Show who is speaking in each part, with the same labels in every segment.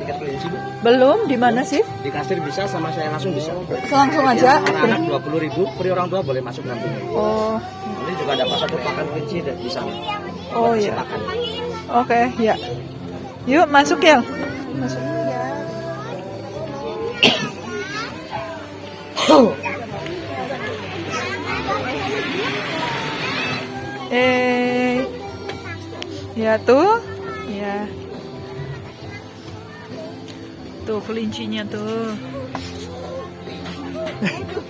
Speaker 1: tiket kelinci bu
Speaker 2: Belum, di mana sih?
Speaker 1: di kasir bisa sama saya langsung bisa
Speaker 2: Langsung aja.
Speaker 1: anak-anak dua puluh ribu free orang tua boleh masuk nanti
Speaker 2: Oh,
Speaker 1: nanti juga ada pasar pakan kelinci di di sana
Speaker 2: oh
Speaker 1: Bisa
Speaker 2: ya.
Speaker 1: pakan.
Speaker 2: Oke, ya. Yuk masuk ya. Masuk. Eh, ya tuh, Tuh kelincinya tuh.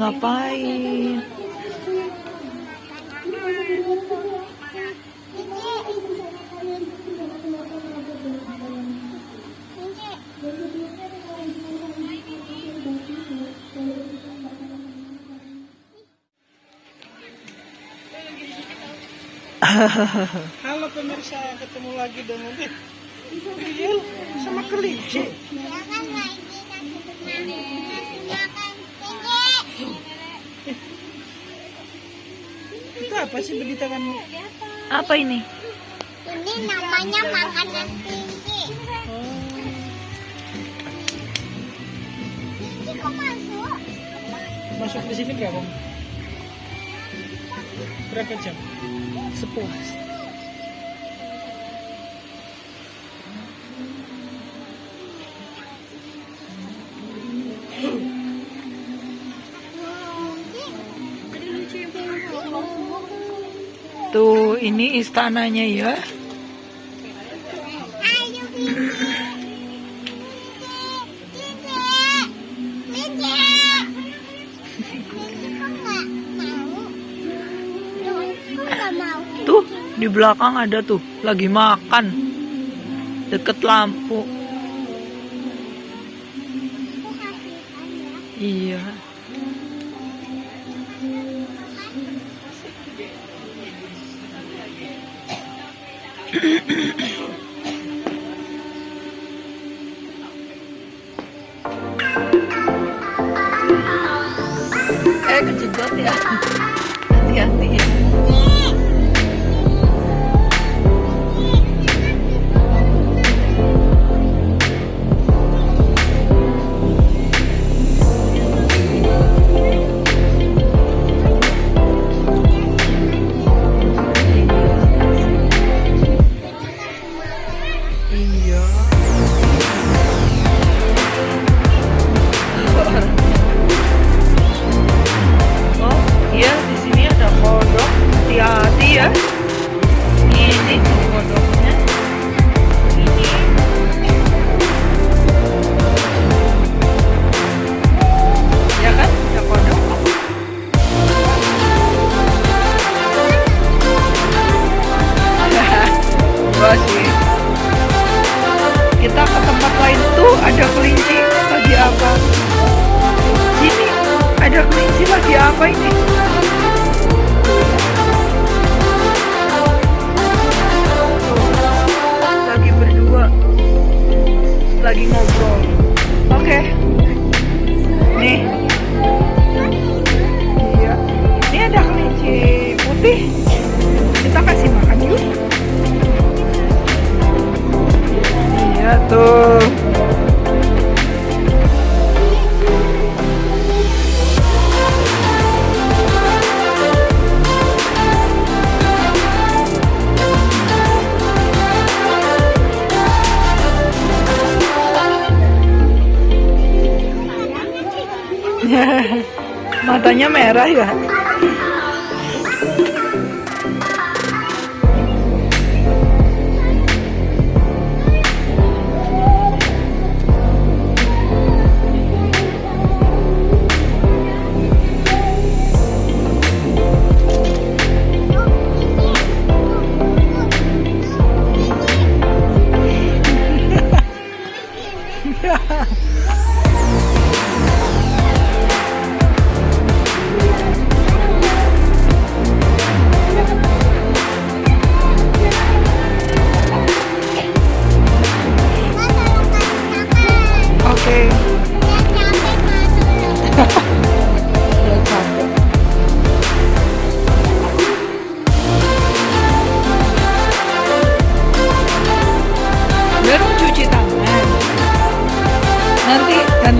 Speaker 2: ngapain?
Speaker 3: Halo pemirsa, ketemu lagi dengan Riel sama kelinci.
Speaker 4: Silakan lagi
Speaker 3: Itu apa sih di tanganmu?
Speaker 2: Apa ini?
Speaker 4: Ini namanya makanan. Kelinci kok masuk?
Speaker 3: Masuk di sini berapa? Berapa jam? Sepuas.
Speaker 4: Kok nggak mau?
Speaker 2: Tuh, di belakang ada tuh, lagi makan. Deket lampu. Eh, kejedot ya. Hati-hati ya. Ada kelinci lagi apa ini? Lagi berdua, lagi ngobrol. Oke, nih, matanya merah ya?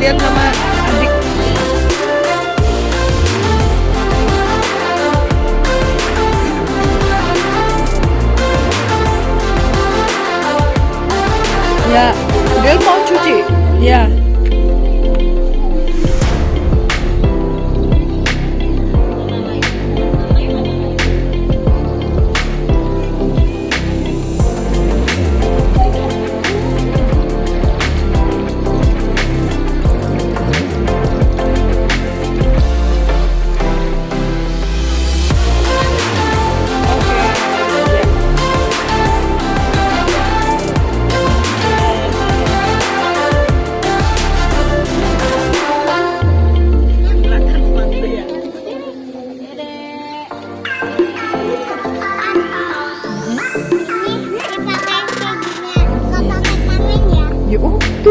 Speaker 2: Dian sama adik. Ya dia mau cuci? Ya.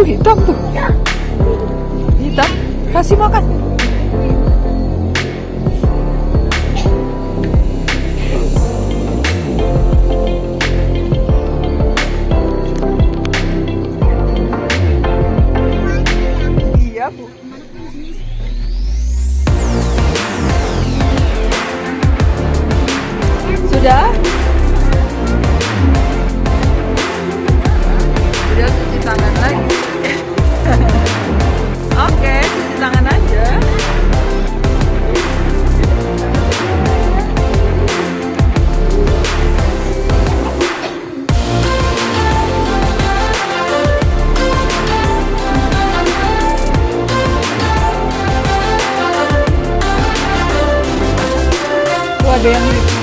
Speaker 2: Hitam tuh. Hitam. Kasih makan. Parabéns.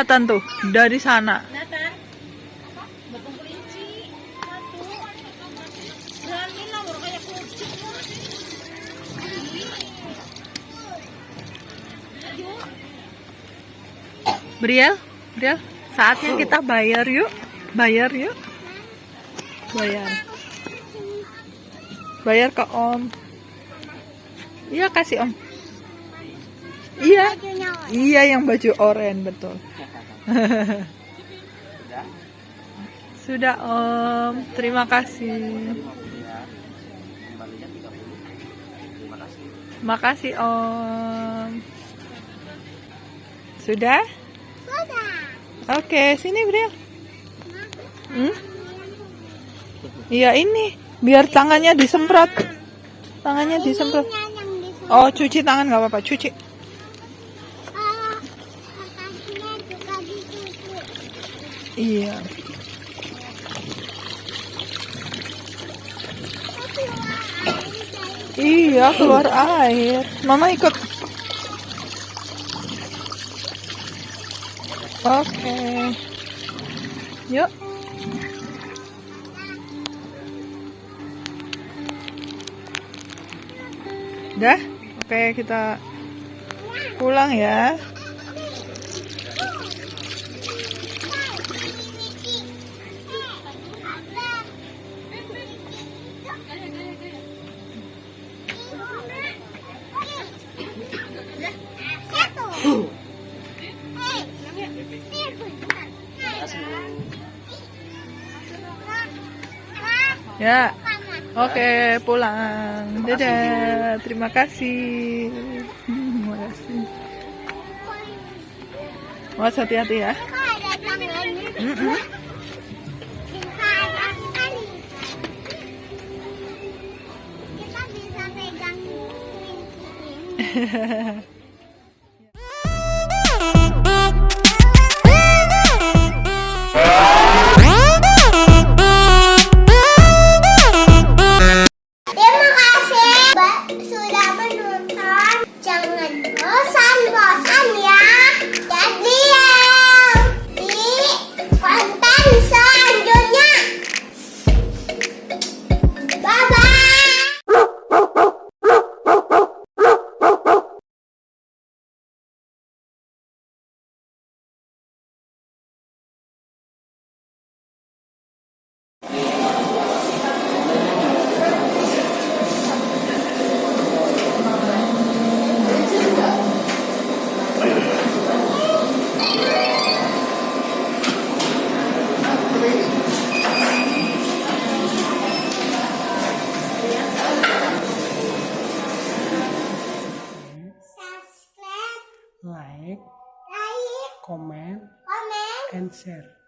Speaker 2: kelihatan tuh dari sana. Briel, Briel, saatnya kita bayar yuk, bayar yuk, bayar, bayar ke Om. Iya kasih Om. Iya, iya yang baju oranye betul. Sudah Om, terima kasih.
Speaker 1: Kembalinya 30. Terima kasih.
Speaker 2: Makasih Om. Sudah?
Speaker 4: sudah.
Speaker 2: Oke, sini Briel. Hmm? Iya ini, biar tangannya disemprot. Tangannya disemprot. Oh, cuci tangan nggak apa-apa, cuci. Iya. Iya, keluar air. Mama ikut. Oke. Yuk. Udah? Oke, kita pulang ya. Ya. Oke, pulang. Dadah. Terima kasih. Terima kasih. Awas hati-hati ya. Mm-mm.
Speaker 4: Kita bisa
Speaker 3: acontecer.